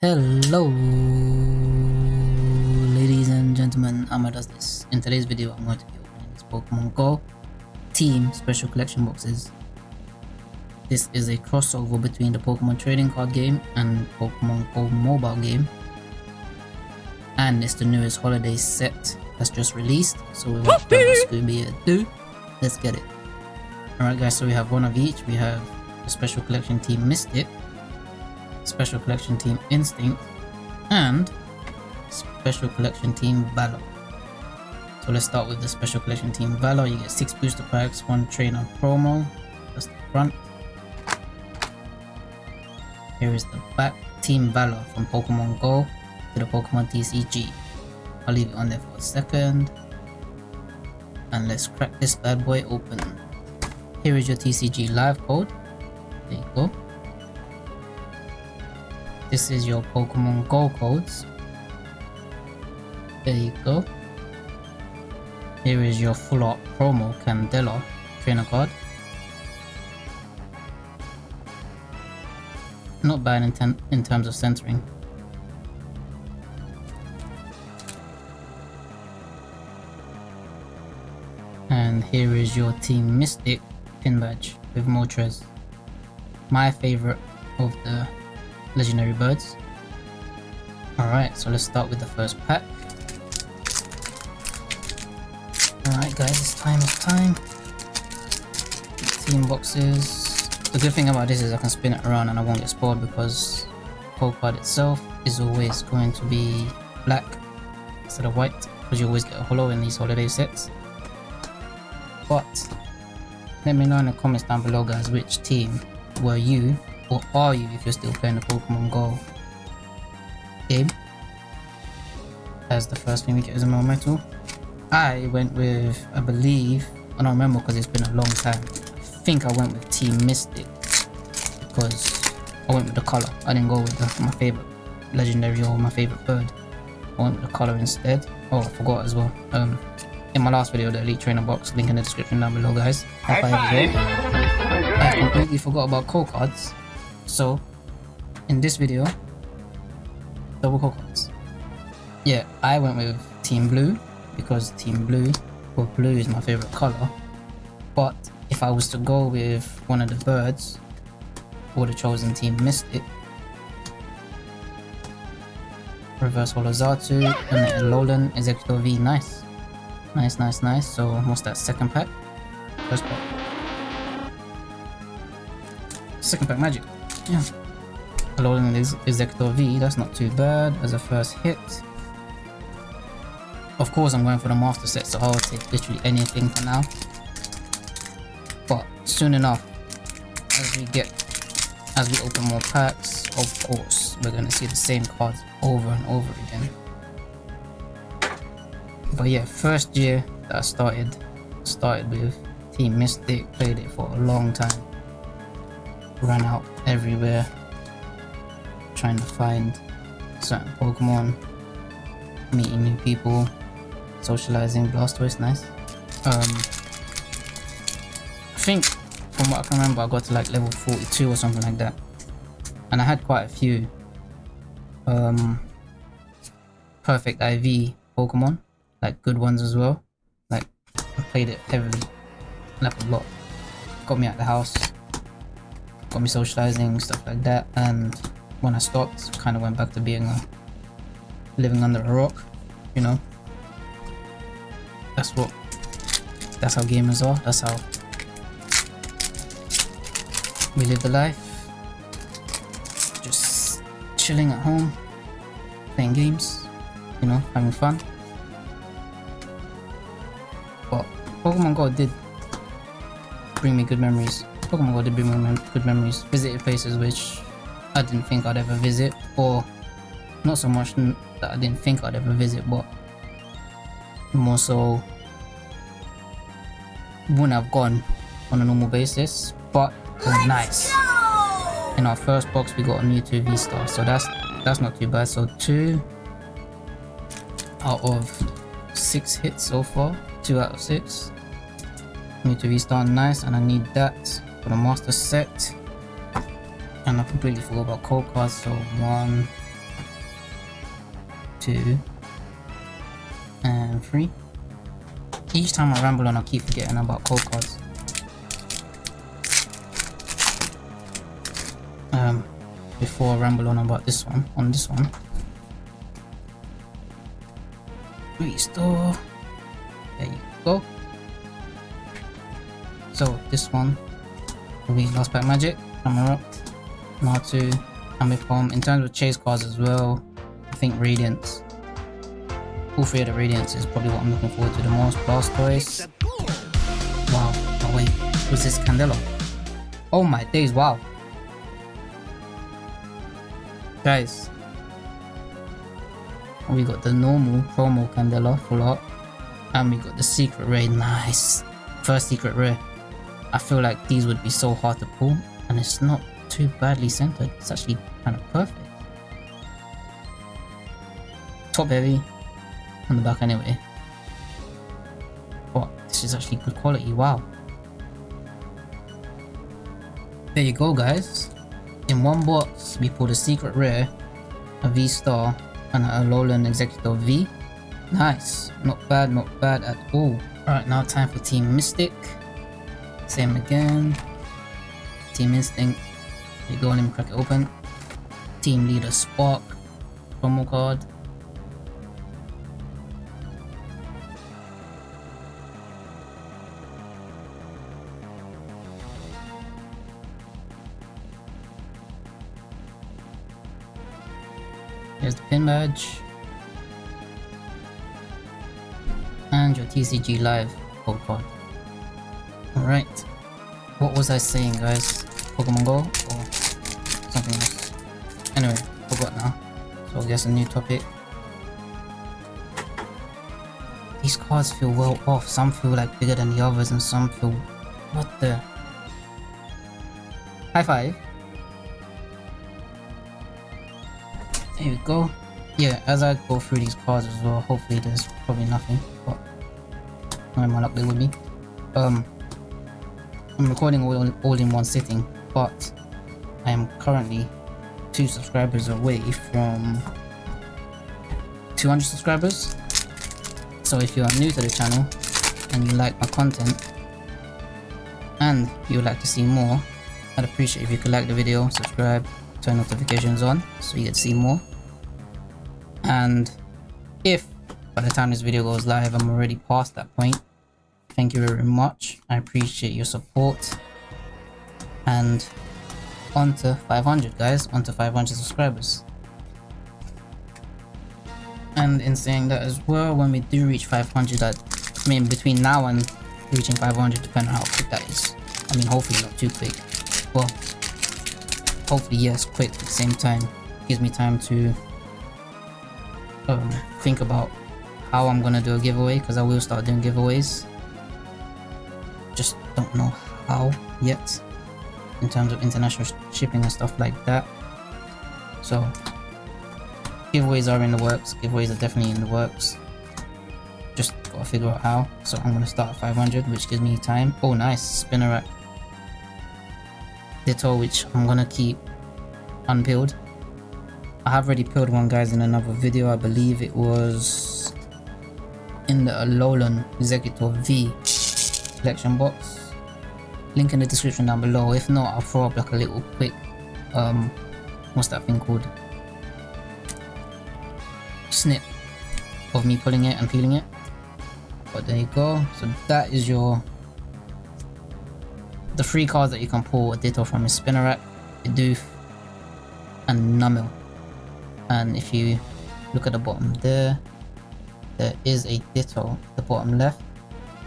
Hello ladies and gentlemen, Amma does this. In today's video I'm going to be opening this Pokemon Go Team Special Collection boxes. This is a crossover between the Pokemon Trading Card game and Pokemon Go mobile game. And it's the newest holiday set that's just released. So we further Scooby ado, let's get it. Alright guys, so we have one of each. We have the Special Collection Team Mystic Special Collection Team Instinct, and Special Collection Team Valor. So let's start with the Special Collection Team Valor. You get 6 booster packs, 1 trainer promo. That's the front. Here is the back. Team Valor from Pokemon Go to the Pokemon TCG. I'll leave it on there for a second. And let's crack this bad boy open. Here is your TCG live code. There you go. This is your Pokemon Go codes. There you go. Here is your full art promo Candela trainer card. Not bad in, in terms of centering. And here is your Team Mystic pin badge with Moltres. My favorite of the legendary birds. Alright, so let's start with the first pack. Alright guys, it's time, it's time. Team boxes. The good thing about this is I can spin it around and I won't get spoiled because the itself is always going to be black instead of white because you always get a holo in these holiday sets. But let me know in the comments down below guys which team were you or are you if you're still playing the Pokemon Go game? As the first thing we get is a Metal. I went with, I believe, I don't remember because it's been a long time. I think I went with Team Mystic because I went with the color. I didn't go with the, my favorite legendary or my favorite bird. I went with the color instead. Oh, I forgot as well. Um, in my last video, the Elite Trainer box, link in the description down below, guys. High five as well. I completely forgot about core cards. So, in this video, double coconuts. Yeah, I went with Team Blue because Team Blue, or blue is my favorite color. But if I was to go with one of the birds, would have chosen Team Mystic. Reverse Holo Xatu, and Alolan Exeggutor V, nice. Nice, nice, nice. So what's that second pack? First pack. Second pack magic. Yeah. Loading the Exeggutor V, that's not too bad as a first hit. Of course I'm going for the master set, so I'll take literally anything for now. But soon enough, as we get, as we open more packs, of course, we're gonna see the same cards over and over again. But yeah, first year that I started, started with Team Mystic, played it for a long time run out everywhere trying to find certain Pokemon, meeting new people, socializing, Blastoise, nice. Um, I think from what I can remember I got to like level 42 or something like that. And I had quite a few um, perfect IV Pokemon, like good ones as well. Like I played it heavily, like a lot. Got me out the house, got me socializing, stuff like that. And when I stopped, kind of went back to being a living under a rock, you know. That's what, that's how gamers are. That's how we live the life. Just chilling at home, playing games, you know, having fun. But Pokemon Go did bring me good memories. Pokemon Go did bring me good memories. Visited places which I didn't think I'd ever visit, or not so much that I didn't think I'd ever visit, but more so wouldn't have gone on a normal basis, but nice. In our first box, we got a Mewtwo V-Star, so that's that's not too bad. So two out of six hits so far, two out of six. Mewtwo V-Star, nice, and I need that for the master set and I completely forgot about code cards so one two, and three. Each time I ramble on, I keep forgetting about code cards. Um, before I ramble on about this one, on this one. Restore. There you go. So this one will be Last Pack Magic, Camera, Natu, Ambipom. In terms of chase cards as well, I think Radiance. All three of the Radiance is probably what I'm looking forward to the most. Blastoise. Wow. Oh wait, who's this Candela? Oh my days, wow. Guys. We got the normal promo Candela full art. And we got the secret rare, nice. First secret rare. I feel like these would be so hard to pull and it's not too badly centered. It's actually kind of perfect. Top heavy on the back anyway. But this is actually good quality, wow. There you go guys. In one box we pulled a secret rare, a V-Star and a Alolan Exeggutor V. Nice, not bad, not bad at all. Alright, now time for Team Mystic. Same again. Team Instinct. There you go, let me crack it open. Team Leader Spark. Promo card. Here's the pin badge. And your TCG Live code card. Alright. What was I saying guys? Pokemon Go or something else? Anyway, forgot now. So I guess a new topic. These cards feel well off. Some feel like bigger than the others and some feel... What the... High five. There we go. Yeah, as I go through these cards as well, hopefully there's probably nothing, but not my luck there be. Um, I'm recording all, all in one sitting, but I am currently two subscribers away from 200 subscribers. So if you are new to the channel and you like my content and you would like to see more, I'd appreciate if you could like the video, subscribe, turn notifications on so you get to see more. And if by the time this video goes live I'm already past that point, thank you very much. I appreciate your support. And on to 500 guys, on to 500 subscribers. And in saying that as well, when we do reach 500, that I mean between now and reaching 500, depending on how quick that is. I mean hopefully not too quick. Well, hopefully yes, quick at the same time. Gives me time to um, think about how I'm gonna do a giveaway because I will start doing giveaways. Don't know how yet in terms of international sh shipping and stuff like that. So giveaways are in the works. Giveaways are definitely in the works. Just gotta figure out how. So I'm gonna start at 500, which gives me time. Oh, nice Spinarak. Ditto, which I'm gonna keep unpeeled. I have already peeled one guys in another video. I believe it was in the Alolan Exeggutor V collection box. Link in the description down below. If not, I'll throw up like a little quick um what's that thing called? Snip of me pulling it and peeling it. But there you go. So that is your the three cards that you can pull a Ditto from is Spinarak, Bidoof, and Numel. And if you look at the bottom there, there is a Ditto at the bottom left.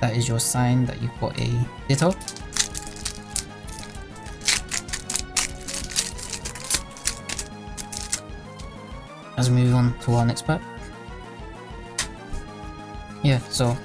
That is your sign that you've got a Ditto. Let's move on to our next pack. Yeah, so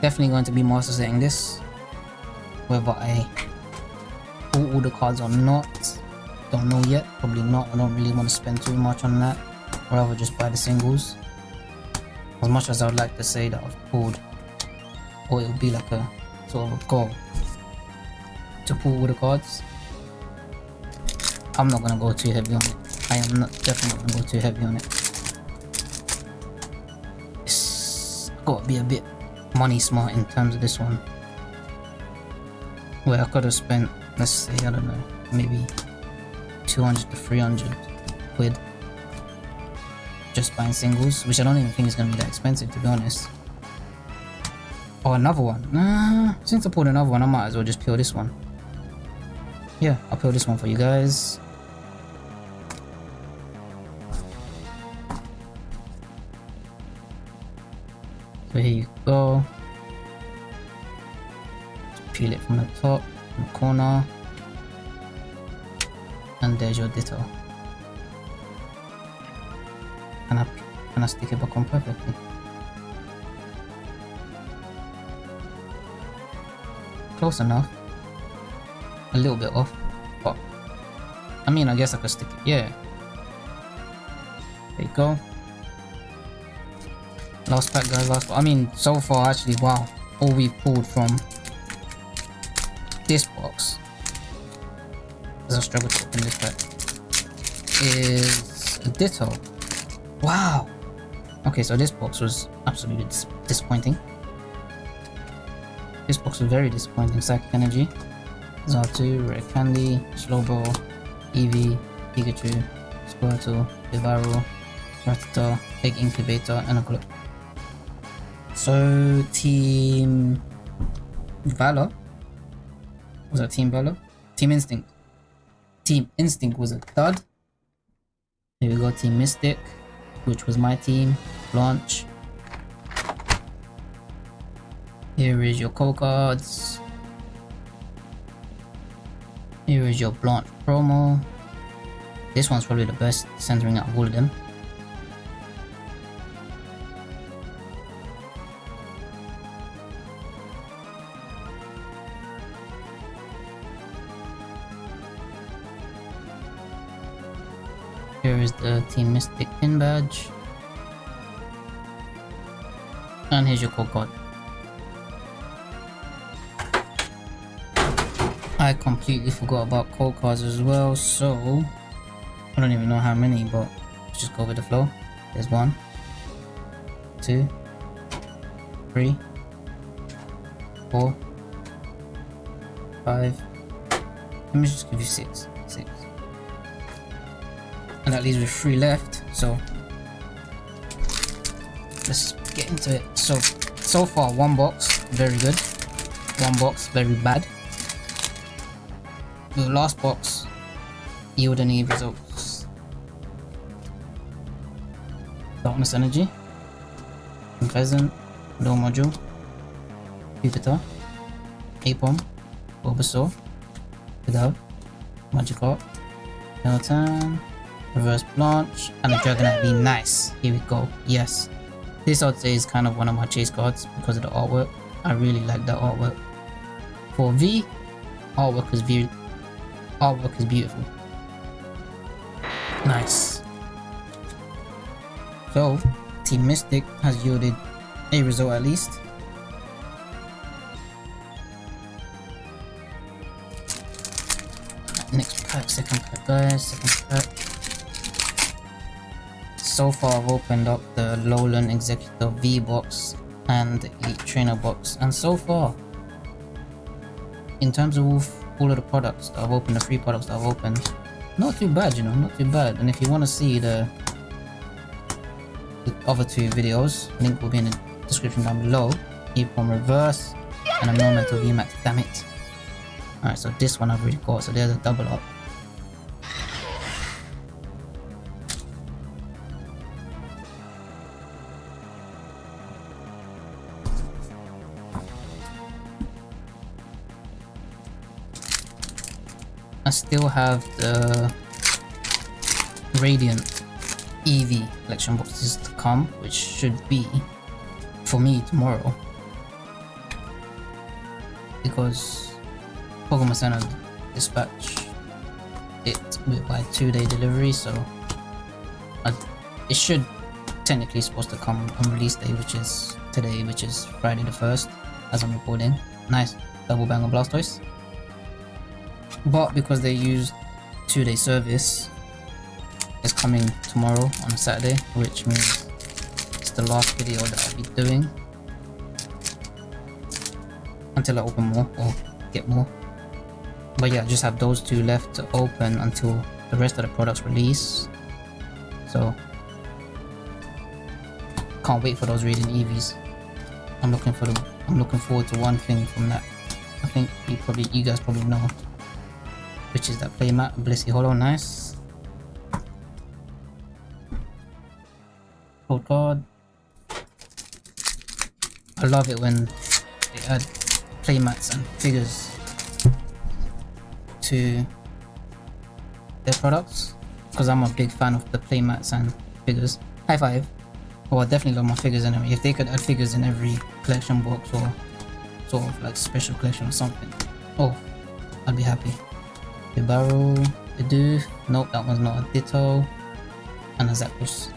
definitely going to be master setting this. Whether I pull all the cards or not, don't know yet. Probably not. I don't really want to spend too much on that. Or rather just buy the singles. As much as I would like to say that I've pulled, or it would be like a sort of a goal to pull all the cards. I'm not gonna go too heavy on it. I am not definitely not gonna go too heavy on it. It's gotta be a bit money smart in terms of this one. Where I could have spent, let's say, I don't know, maybe 200 to 300 quid just buying singles, which I don't even think is gonna be that expensive to be honest. Oh, another one. Nah, since I pulled another one, I might as well just peel this one. Yeah, I'll peel this one for you guys. So here you go. peel it from the top, from the corner. And there's your ditto. And I, and I stick it back on perfectly. Close enough. A little bit off, but I mean, I guess I could stick it. Yeah. There you go. Last pack guys, last I mean so far actually wow. All we pulled from this box as I struggle to open this pack is a ditto. Wow. Okay, so this box was absolutely dis disappointing. This box was very disappointing. Psychic Energy, Xatu, Rare Candy, Slowbro, Eevee, Pikachu, Squirtle, Devaro, Rattata, Egg Incubator, and a. So Team Valor was that Team Valor? Team Instinct. Team Instinct was a third. Here we go, Team Mystic, which was my team. Launch. Here is your code cards. Here is your Blanche promo. This one's probably the best centering out of all of them. Here is the Team Mystic pin badge. And here's your code card. I completely forgot about code cards as well, so I don't even know how many, but just go with the flow. There's one, two, three, four, five. Let me just give you six. Six and that leaves with three left so. Let's get into it. So so far one box very good. One box very bad. The last box yield any results. Darkness energy. Pheasant low module. Jupiter. Aipom bulbasaur. Vidal, Magikarp, Meltan, reverse blanche and a dragonite be nice. Here we go. Yes. This i'd say is kind of one of my chase cards because of the artwork. I really like that artwork. For v artwork is view artwork is beautiful. Nice. So team mystic has yielded a result at least. Next pack second pack guys second pack so far I've opened up the Alolan Exeggutor V box and the Trainer box and so far in terms of all of the products that I've opened, the three products that I've opened, not too bad you know, not too bad and if you want to see the, the other two videos, link will be in the description down below, Aipom Reverse and a Melmetal VMAX, damn it. Alright so this one I've already got so there's a double up. Still have the Radiant Eevee collection boxes to come, which should be for me tomorrow. Because Pokemon Center dispatch it by two day delivery, so I, it should technically supposed to come on release day, which is today, which is Friday the 1st, as I'm recording. Nice double bang of Blastoise. But because they use two day service, it's coming tomorrow on Saturday, which means it's the last video that I'll be doing until I open more or get more. But yeah, I just have those two left to open until the rest of the products release. So can't wait for those Radiant Eevees. I'm looking for them. I'm looking forward to one thing from that. I think you probably you guys probably know. Which is that playmat Blissey Holo, nice. Oh Code card. I love it when they add playmats and figures to their products because I'm a big fan of the playmats and figures. High five. Oh, I definitely love my figures anyway. If they could add figures in every collection box or sort of like special collection or something, oh, I'd be happy. The barrel, the do. Nope, that one's not a Ditto. And a Zapdos.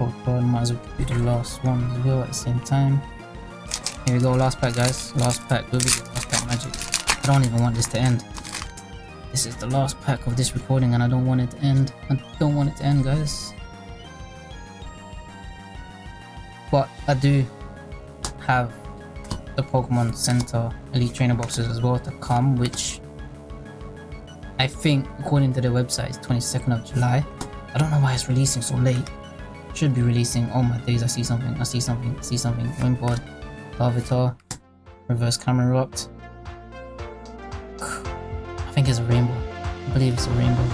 Oh god, might as well do the last one as well at the same time. Here we go, last pack guys. Last pack, go last pack magic. I don't even want this to end. This is the last pack of this recording and I don't want it to end. I don't want it to end guys. But I do have the Pokemon Center Elite Trainer boxes as well to come, which I think, according to the website, is 22nd of July. I don't know why it's releasing so late. Should be releasing. Oh my days, I see something. I see something. I see something. Wimpod, Larvitar, Reverse Camerupt. I think it's a rainbow. I believe it's a rainbow.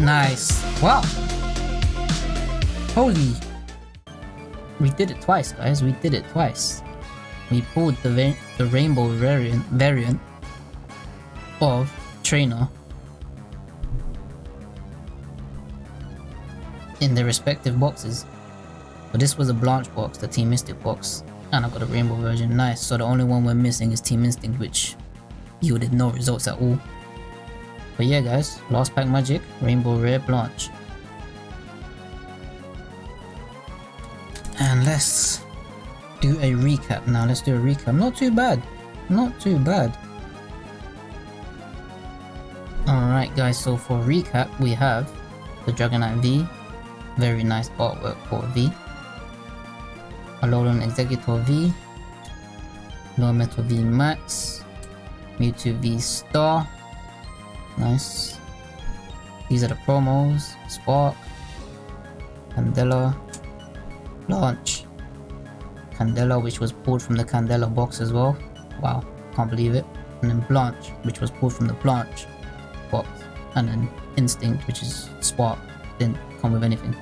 Nice. Wow. Holy. We did it twice, guys. We did it twice we pulled the, the rainbow variant, variant of trainer in their respective boxes. But this was a Blanche box, the Team Mystic box, and I got a rainbow version. Nice. So the only one we're missing is Team Instinct, which yielded no results at all. But yeah, guys, last pack magic, rainbow rare Blanche. And let's do a recap now. Let's do a recap. Not too bad. Not too bad. Alright guys, so for recap, we have the Dragonite V. Very nice artwork for V. Alolan Exeggutor V. Melmetal V Max. Mewtwo V Star. Nice. These are the promos. Spark. Candela. Blanche. Candela, which was pulled from the Candela box as well. Wow, can't believe it. And then Blanche, which was pulled from the Blanche box. And then Instinct, which is Spark, didn't come with anything.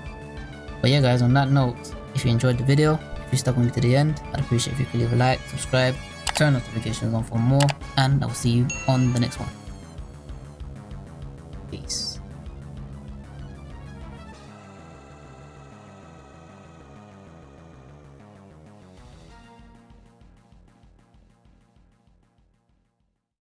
But yeah guys, on that note, if you enjoyed the video, if you stuck with me to the end, I'd appreciate if you could leave a like, subscribe, turn notifications on for more, and I'll see you on the next one.